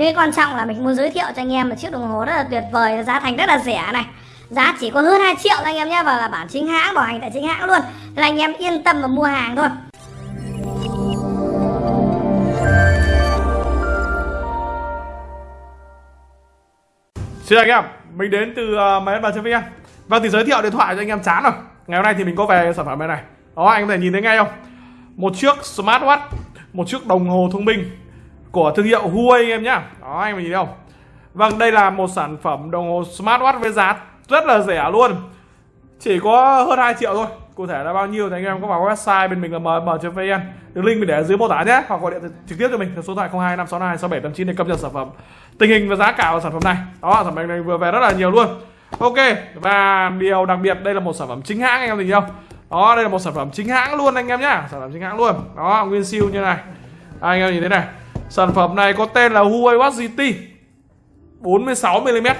nên quan trọng là mình muốn giới thiệu cho anh em một chiếc đồng hồ rất là tuyệt vời giá thành rất là rẻ này. Giá chỉ có hơn 2 triệu anh em nhé và là bản chính hãng bảo hành tại chính hãng luôn. Nên anh em yên tâm và mua hàng thôi. Xin chào anh em, mình đến từ uh, máy bàn vn Và thì giới thiệu điện thoại cho anh em chán rồi. Ngày hôm nay thì mình có về sản phẩm này này. Đó anh có thể nhìn thấy ngay không? Một chiếc smartwatch Một chiếc đồng hồ thông minh của thương hiệu Huawei anh em nhá. Đó anh mình nhìn thấy không? Vâng đây là một sản phẩm đồng hồ smartwatch với giá rất là rẻ luôn. Chỉ có hơn 2 triệu thôi. Cụ thể là bao nhiêu thì anh em có vào website bên mình là mm.vn Đường link mình để ở dưới mô tả nhé. Hoặc gọi điện trực tiếp cho mình theo số điện thoại 02 562 6789 để cập nhật sản phẩm Tình hình và giá cả của sản phẩm này. Đó sản phẩm này vừa về rất là nhiều luôn. Ok và điều đặc biệt đây là một sản phẩm chính hãng anh em nhìn không? Đó đây là một sản phẩm chính hãng luôn anh em nhá. Sản phẩm chính hãng luôn. Đó nguyên siêu như này. À, Anh em nhìn thế này. Sản phẩm này có tên là Huawei Watch GT 46mm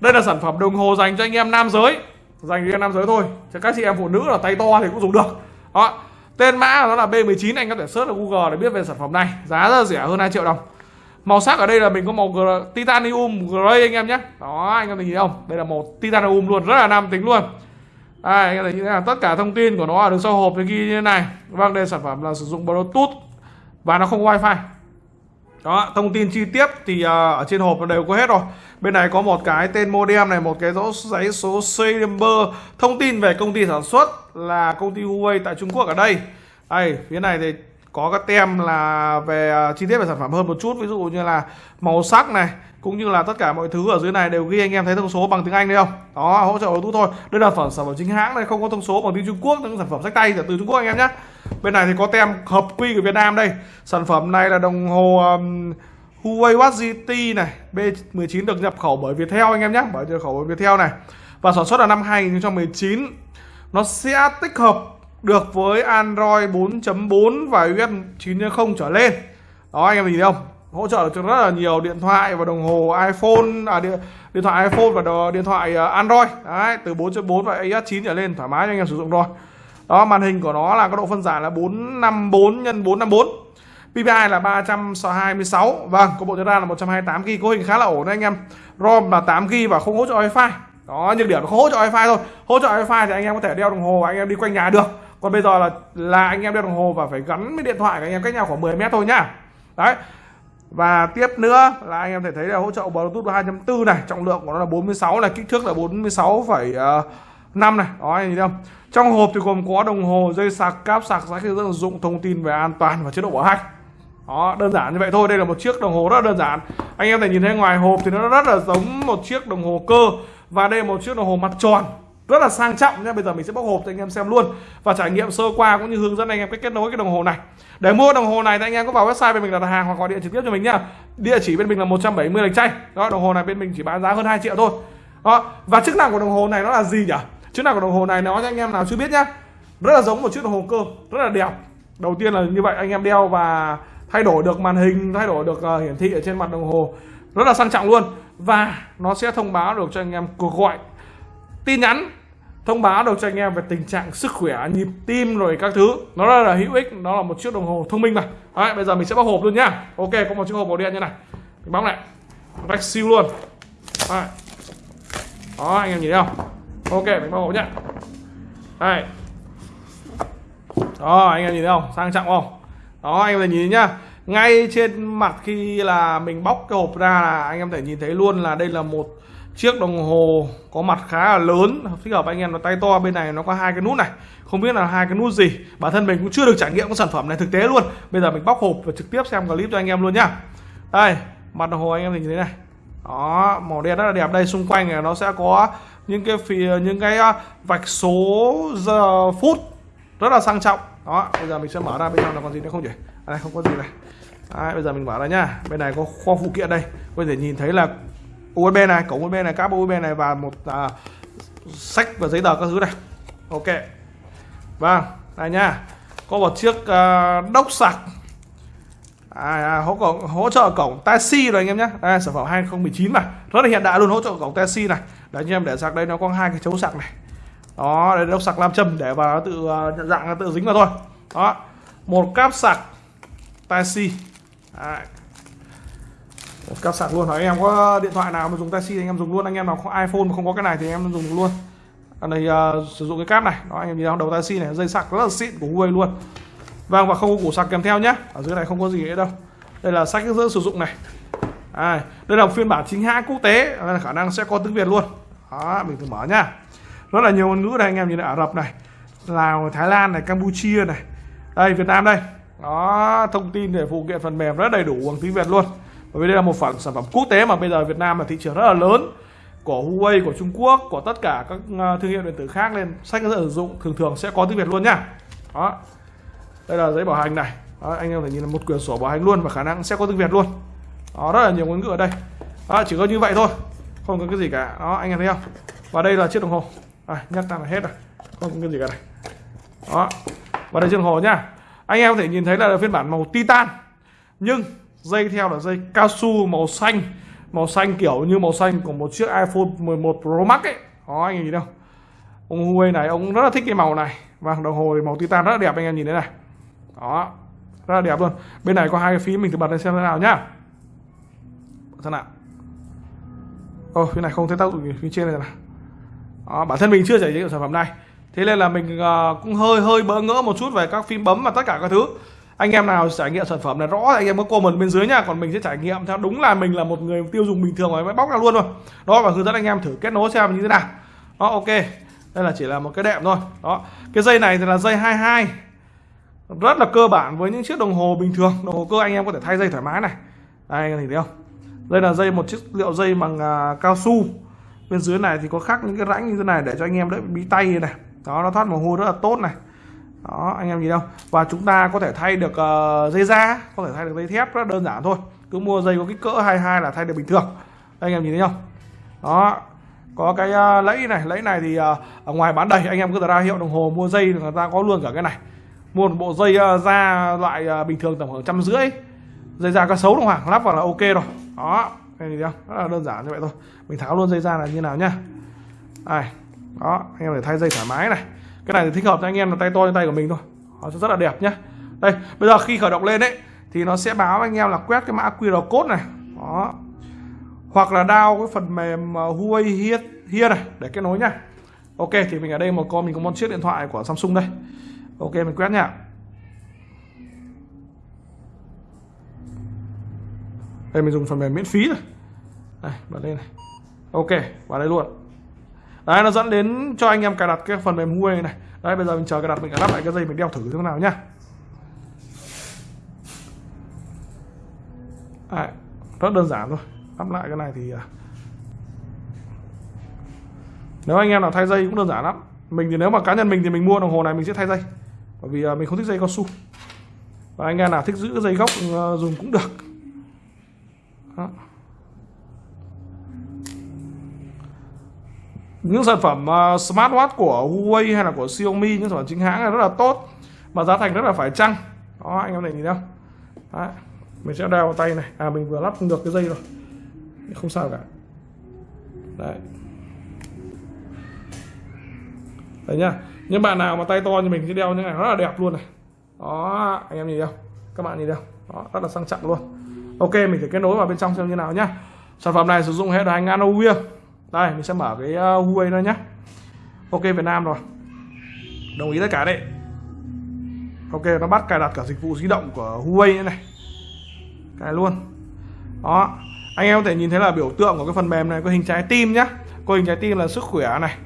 Đây là sản phẩm đồng hồ dành cho anh em nam giới. Dành cho anh em nam giới thôi Cho các chị em phụ nữ là tay to thì cũng dùng được. Đó Tên mã nó là B19 anh có thể search ở Google để biết về sản phẩm này. Giá rất rẻ hơn 2 triệu đồng. Màu sắc ở đây là mình có màu titanium gray anh em nhé. Đó anh em thấy không? Đây là màu titanium luôn rất là nam tính luôn. Đây, anh em thấy là tất cả thông tin của nó ở đường sau hộp thì ghi như thế này. Vâng đây sản phẩm là sử dụng bluetooth Và nó không wifi đó, thông tin chi tiết thì uh, ở trên hộp nó đều có hết rồi. Bên này có một cái tên modem này, một cái rõ giấy số serial number, thông tin về công ty sản xuất là công ty Huawei tại Trung Quốc ở đây. Đây, phía này thì có các tem là về à, chi tiết về sản phẩm hơn một chút, ví dụ như là màu sắc này, cũng như là tất cả mọi thứ ở dưới này đều ghi anh em thấy thông số bằng tiếng Anh đấy không? Đó, hỗ trợ Bluetooth thôi. Đây là sản phẩm chính hãng này, không có thông số bằng tiếng Trung Quốc, những sản phẩm sách tay từ Trung Quốc anh em nhé. Bên này thì có tem hợp quy của Việt Nam đây. Sản phẩm này là đồng hồ um, Huawei Watch GT này, B19 được nhập khẩu bởi Viettel anh em nhé, bởi nhập khẩu bởi Viettel này. Và sản xuất là năm 2019. Nó sẽ tích hợp được với Android 4.4 và iOS 9.0 trở lên. Đó anh em nhìn thấy không? hỗ trợ được cho rất là nhiều điện thoại và đồng hồ iPhone à, điện, điện thoại iPhone và đồ, điện thoại à, Android đấy từ 4.4 và iOS 9 trở lên thoải mái cho anh em sử dụng rồi đó màn hình của nó là có độ phân giải là 454 x 454 PPI là 326 vâng có bộ nhớ RAM là 128 GB Cấu hình khá là ổn đấy anh em. ROM là 8 GB và không hỗ trợ Wi-Fi. Đó nhược điểm nó không hỗ trợ Wi-Fi thôi. Hỗ trợ Wi-Fi thì anh em có thể đeo đồng hồ và anh em đi quanh nhà được. Còn bây giờ là là anh em đeo đồng hồ và phải gắn với điện thoại của anh em cách nhau khoảng 10 mét thôi nhá. Đấy. Và tiếp nữa là anh em thể thấy là hỗ trợ Bluetooth 2.4 này trọng lượng của nó là 46 này kích thước là 46, uh, 5 này, đó, anh nhìn không? Trong hộp thì gồm có đồng hồ, dây sạc, cáp sạc, giá khi sử dụng, thông tin về an toàn và chế độ bảo hành. Đó, đơn giản như vậy thôi. Đây là một chiếc đồng hồ rất đơn giản. Anh em thể nhìn thấy ngoài hộp thì nó rất là giống một chiếc đồng hồ cơ. Và đây là một chiếc đồng hồ mặt tròn. Rất là sang trọng nhé bây giờ mình sẽ bóc hộp cho anh em xem luôn và trải nghiệm sơ qua cũng như hướng dẫn anh em cách kết nối cái đồng hồ này. Để mua đồng hồ này thì anh em có vào website bên mình đặt hàng hoặc gọi điện trực tiếp cho mình nhá. Địa chỉ bên mình là 170 lạch chay đó, đồng hồ này bên mình chỉ bán giá hơn 2 triệu thôi. Đó, và chức năng của đồng hồ này nó là gì nhỉ? Chiếc nào của đồng hồ này nói cho anh em nào chưa biết nhá. Rất là giống một chiếc đồng hồ cơ rất là đẹp. Đầu tiên là như vậy anh em đeo và thay đổi được màn hình thay đổi được uh, hiển thị ở trên mặt đồng hồ. Rất là sang trọng luôn. Và nó sẽ thông báo được cho anh em cuộc gọi tin nhắn thông báo được cho anh em về tình trạng sức khỏe nhịp tim rồi các thứ. Nó rất là hữu ích nó là một chiếc đồng hồ thông minh mà. Đấy, bây giờ mình sẽ bóc hộp luôn nhá. Ok có một chiếc hộp màu đen như này. Mình bóc lại. Rách siêu luôn. Đấy. đó anh em nhìn thấy không? Ok, mình bóc hộp nhá. Đây. Đó, anh em nhìn thấy không? Sang trọng không? Đó, anh em nhìn nhá. Ngay trên mặt khi là mình bóc cái hộp ra là anh em thể nhìn thấy luôn là đây là một chiếc đồng hồ có mặt khá là lớn, thích hợp anh em nó tay to. Bên này nó có hai cái nút này. Không biết là hai cái nút gì. Bản thân mình cũng chưa được trải nghiệm cái sản phẩm này thực tế luôn. Bây giờ mình bóc hộp và trực tiếp xem clip cho anh em luôn nhá. Đây, mặt đồng hồ anh em nhìn thấy thế này đó màu đen rất là đẹp. Đây xung quanh này nó sẽ có những cái phía những cái à, vạch số giờ phút rất là sang trọng. Đó bây giờ mình sẽ mở ra bên trong là còn gì nữa không nhỉ? À, đây không có gì này. Đấy, bây giờ mình mở ra nhá. Bên này có kho phụ kiện đây. Có thể nhìn thấy là USB này cổng USB này cáp USB này và một à, sách và giấy tờ các thứ này. Ok. Vâng đây nhá. Có một chiếc à, đốc sạc à, à, hỗ, cổng, hỗ trợ cổng taxi rồi anh em nhé. À, sản phẩm 2019 mà rất là hiện đại luôn hỗ trợ cổng taxi này. Đấy anh em để sạc đây nó có hai cái chấu sạc này. Đó đây đốc sạc nam châm để vào nó tự uh, nhận dạng nó tự dính vào thôi. Đó một cáp sạc taxi. À. một cáp sạc luôn. Anh em có điện thoại nào mà dùng taxi thì anh em dùng luôn. Anh em nào có iPhone mà không có cái này thì anh em dùng luôn. Này uh, sử dụng cái cáp này. Đó anh em nhìn đầu taxi này dây sạc rất là xịn của Huawei luôn vâng và không có củ sạc kèm theo nhé. Ở dưới này không có gì nữa đâu. Đây là sách hướng dẫn sử dụng này. À, đây là phiên bản chính hãng quốc tế. Là khả năng sẽ có tiếng Việt luôn. Đó mình thử mở nhá. Rất là nhiều ngôn ngữ đây anh em nhìn Ả Rập này Lào Thái Lan này Campuchia này. Đây Việt Nam đây. Đó thông tin để phụ kiện phần mềm rất đầy đủ bằng tiếng Việt luôn. Bởi vì đây là một phần sản phẩm quốc tế mà bây giờ Việt Nam là thị trường rất là lớn. Của Huawei của Trung Quốc của tất cả các ờ, thương hiệu điện tử khác. Nên sách dẫn sử dụng thường thường sẽ có tiếng Việt luôn nhá. Đó đây là giấy bảo hành này. Đó, anh em phải nhìn là một quyển sổ bảo hành luôn và khả năng sẽ có tiếng Việt luôn. Đó rất là nhiều ngôn ngữ ở đây. Đó, chỉ có như vậy thôi không có cái gì cả. Đó anh em thấy không? Và đây là chiếc đồng hồ. À, nhắc ra là hết rồi. Không có cái gì cả này đó và đây chiếc đồng hồ nhá anh em có thể nhìn thấy là phiên bản màu titan nhưng dây theo là dây cao su màu xanh màu xanh kiểu như màu xanh của một chiếc iPhone 11 Pro Max ấy. Đó anh em nhìn đâu ông Huawei này ông rất là thích cái màu này. Và đồng hồ thì màu titan rất là đẹp anh em nhìn thấy này đó. Rất là đẹp luôn. Bên này có hai cái phím mình thử bật lên xem thế nào nhá. Xem nào. Ô phía này không thấy tác dụng gì phía trên này nào đó, bản thân mình chưa trải nghiệm sản phẩm này. Thế nên là mình uh, cũng hơi hơi bỡ ngỡ một chút về các phím bấm và tất cả các thứ. Anh em nào trải nghiệm sản phẩm này rõ anh em có comment bên dưới nha còn mình sẽ trải nghiệm theo đúng là mình là một người tiêu dùng bình thường mới bóc ra luôn thôi. Đó và hướng dẫn anh em thử kết nối xem như thế nào. Đó ok. Đây là chỉ là một cái đệm thôi. Đó. Cái dây này thì là dây 22 rất là cơ bản với những chiếc đồng hồ bình thường. Đồng hồ cơ anh em có thể thay dây thoải mái này. Đây anh em thấy không? Đây là dây một chiếc liệu dây bằng uh, cao su. Bên dưới này thì có khắc những cái rãnh như thế này để cho anh em đỡ bí tay này đó nó thoát mồ hôi rất là tốt này. Đó anh em nhìn không? Và chúng ta có thể thay được uh, dây da có thể thay được dây thép rất đơn giản thôi. Cứ mua dây có kích cỡ 22 là thay được bình thường. Đây, anh em nhìn thấy không? Đó có cái uh, lẫy này. Lẫy này thì uh, ở ngoài bán đầy. Anh em cứ ra hiệu đồng hồ mua dây người ta có luôn cả cái này mua một bộ dây uh, da loại uh, bình thường tầm khoảng trăm rưỡi. Dây da cá sấu đồng hoàng lắp vào là ok rồi. Đó anh nhìn thấy không rất là đơn giản như vậy thôi. Mình tháo luôn dây da là như nào nhá. Đây đó anh em để thay dây thoải mái này. Cái này thì thích hợp cho anh em là tay to như tay của mình thôi. Nó sẽ rất là đẹp nhá. Đây bây giờ khi khởi động lên đấy thì nó sẽ báo anh em là quét cái mã QR code này. Đó. Hoặc là đao cái phần mềm ờ, Huawei here, here này để kết nối nhá. Ok thì mình ở đây một con mình có một chiếc điện thoại của Samsung đây ok mình quét nhá. Đây mình dùng phần mềm miễn phí rồi đây bật lên này. Ok vào đây luôn. Đấy nó dẫn đến cho anh em cài đặt cái phần mềm Huawei này. Đấy bây giờ mình chờ cài đặt mình lắp lại cái dây mình đeo thử thế nào nhá. Đấy, rất đơn giản thôi. Lắp lại cái này thì à. nếu anh em nào thay dây cũng đơn giản lắm. Mình thì nếu mà cá nhân mình thì mình mua đồng hồ này mình sẽ thay dây bởi vì à, mình không thích dây cao su. Và anh em nào thích giữ dây gốc à, dùng cũng được. Đó. những sản phẩm à, smartwatch của Huawei hay là của Xiaomi, những sản phẩm chính hãng này rất là tốt, mà giá thành rất là phải chăng. Đó, anh em này nhìn không Đấy. mình sẽ đeo vào tay này. À mình vừa lắp được cái dây rồi. Không sao cả. Đấy. Đấy nhá những bạn nào mà tay to như mình sẽ đeo như này rất là đẹp luôn này. Đó, anh em nhìn không? Các bạn nhìn không? Đó, rất là sang trọng luôn. Ok, mình sẽ kết nối vào bên trong xem như nào nhá. Sản phẩm này sử dụng hệ điều hành Anovia đây, mình sẽ mở cái ờ, Huawei ra nhá. ok, Việt Nam rồi. Đồng ý tất cả đấy. Ok, nó bắt cài đặt cả dịch vụ di động của Huawei này. Cài luôn. Đó, anh em có thể nhìn thấy là biểu tượng của cái phần mềm này, có hình trái tim nhá. Có hình trái tim là sức khỏe này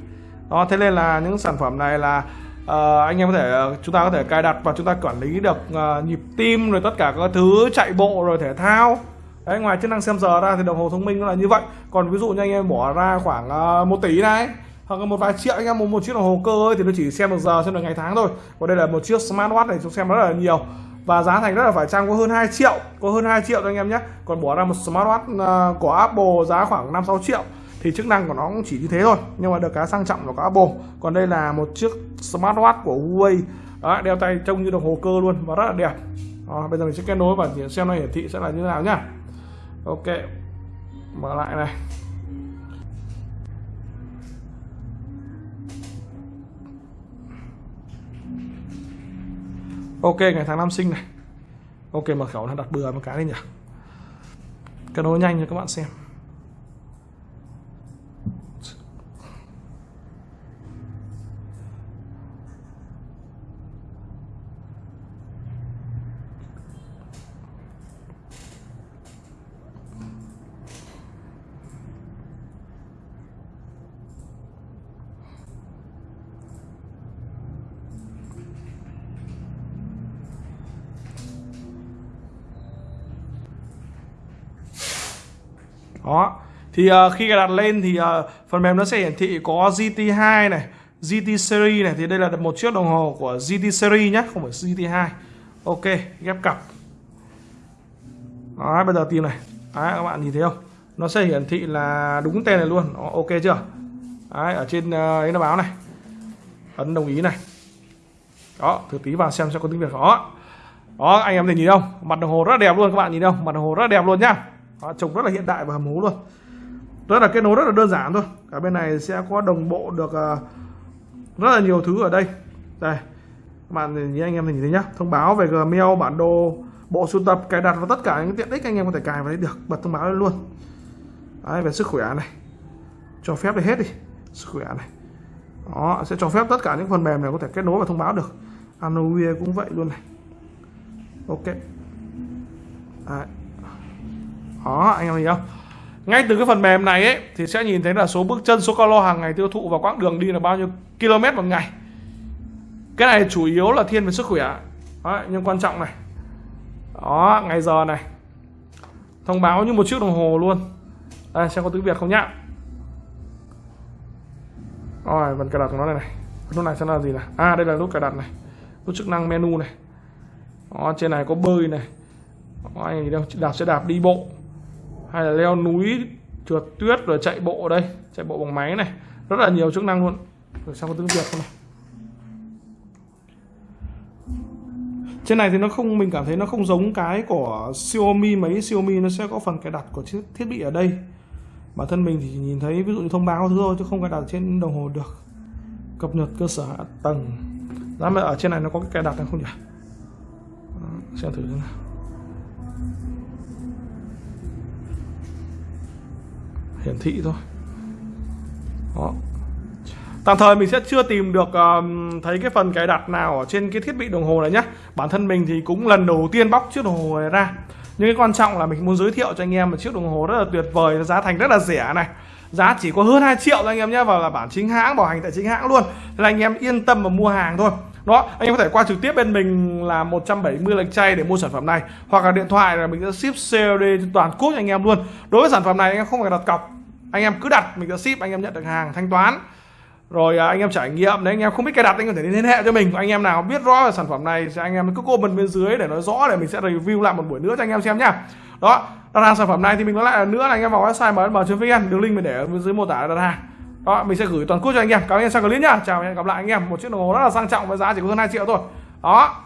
đó thế nên là những sản phẩm này là uh, anh em có thể ờ, chúng ta có thể cài đặt và chúng ta quản lý được uh, nhịp tim rồi tất cả các thứ chạy bộ rồi thể thao. Đấy, ngoài chức năng xem giờ ra thì đồng hồ thông minh nó là như vậy. Còn ví dụ như anh em bỏ ra khoảng uh, một tỷ này hoặc là một vài triệu anh em một, một chiếc đồng hồ cơ ấy, thì nó chỉ xem được giờ xem được ngày tháng thôi. Còn đây là một chiếc smartwatch này chúng xem rất là nhiều. Và giá thành rất là phải chăng có hơn 2 triệu có hơn 2 triệu cho anh em nhé. Còn bỏ ra một smartwatch uh, của Apple giá khoảng 5 6 triệu thì chức năng của nó cũng chỉ như thế thôi nhưng mà được cái sang trọng của có Apple. Còn đây là một chiếc smartwatch của Huawei. Đó, đeo tay trông như đồng hồ cơ luôn và rất là đẹp. Đó, bây giờ mình sẽ kết nối và xem nó hiển thị sẽ là như thế nào nhá. Ok mở lại này. Ok ngày tháng năm sinh này. Ok mở khẩu nó đặt bừa một cái đi nhỉ. Kết nối nhanh cho các bạn xem. Đó. Thì uh, khi cài đặt lên thì uh, phần mềm nó sẽ hiển thị có GT2 này GT series này. Thì đây là một chiếc đồng hồ của GT series nhé không phải GT2 ok ghép cặp. Đó bây giờ tìm này. Đấy, các bạn nhìn thấy không? Nó sẽ hiển thị là đúng tên này luôn. Đó, ok chưa? Đấy, ở trên uh, ấy nó báo này. Ấn đồng ý này. Đó thử tí vào xem sẽ có tiếng việt. Đó. Đó anh em thấy nhìn không? Mặt đồng hồ rất đẹp luôn các bạn nhìn không? Mặt đồng hồ rất đẹp luôn nhá đó, trông rất là hiện đại và hầm hố luôn. Rất là kết nối rất là đơn giản thôi. Cả bên này sẽ có đồng bộ được ờ, rất là nhiều thứ ở đây. Đây các bạn nhìn anh em nhìn thấy nhá. Thông báo về Gmail bản đồ bộ sưu tập cài đặt và tất cả những tiện ích anh em có thể cài vào đấy được. Bật thông báo lên luôn. Đấy, về sức khỏe này. Cho phép đi hết đi. Sức khỏe này. Đó sẽ cho phép tất cả những phần mềm này có thể kết nối và thông báo được. Anowie cũng vậy luôn này. Ok. Đấy đó anh em thấy không? Ngay từ cái phần mềm này ấy thì sẽ nhìn thấy là số bước chân số calo hàng ngày tiêu thụ và quãng đường đi là bao nhiêu km một ngày. Cái này chủ yếu là thiên về sức khỏe. Đó, nhưng quan trọng này. Đó ngày giờ này. Thông báo như một chiếc đồng hồ luôn. Đây xem có tiếng việt không nhá. Rồi phần cài đặt của nó này này. Nút này sẽ là gì này à đây là nút cài đặt này. Nút chức năng menu này. Đó, trên này có bơi này. Đó, anh đâu đạp sẽ đạp đi bộ hay là leo núi trượt tuyết rồi chạy bộ đây. Chạy bộ bằng máy này. Rất là nhiều chức năng luôn. Rồi xem có tiếng việt không này. Trên này thì nó không, mình cảm thấy nó không giống cái của Xiaomi mấy. Xiaomi nó sẽ có phần cài đặt của chiếc thiết bị ở đây. Bản thân mình thì nhìn thấy ví dụ như thông báo thứ thôi, chứ không cài đặt trên đồng hồ được. Cập nhật cơ sở hạ tầng. Giá mà ở trên này nó có cái cài đặt hay không nhỉ? Ờ, xem thử thế nào. Hiển thị thôi. Đó. Tạm thời mình sẽ chưa tìm được um, thấy cái phần cài đặt nào ở trên cái thiết bị đồng hồ này nhé Bản thân mình thì cũng lần đầu tiên bóc chiếc đồng hồ này ra. Nhưng cái quan trọng là mình muốn giới thiệu cho anh em một chiếc đồng hồ rất là tuyệt vời Giá thành rất là rẻ này. Giá chỉ có hơn 2 triệu anh em nhé Và là bản chính hãng, bảo hành tại chính hãng luôn. Thế là anh em yên tâm mà mua hàng thôi đó anh em có thể qua trực tiếp bên mình là 170 lệch chay để mua sản phẩm này hoặc là điện thoại là mình sẽ ship COD trên toàn quốc anh em luôn đối với sản phẩm này anh em không phải đặt cọc anh em cứ đặt mình sẽ ship anh em nhận được hàng thanh toán rồi anh em trải nghiệm đấy anh em không biết cài đặt anh em có thể liên hệ cho mình anh em nào biết rõ về sản phẩm này thì anh em cứ comment bên dưới để nói rõ để mình sẽ review lại một buổi nữa cho anh em xem nhá đó đặt hàng sản phẩm này thì mình nói lại nữa là anh em vào website msm.vn đường link mình để ở bên dưới mô tả đặt hàng đó, mình sẽ gửi toàn quốc cho anh em. Cảm ơn anh em xem clip nhá. Chào và hẹn gặp lại anh em. Một chiếc đồng hồ rất là sang trọng với giá chỉ có hơn 2 triệu thôi. Đó.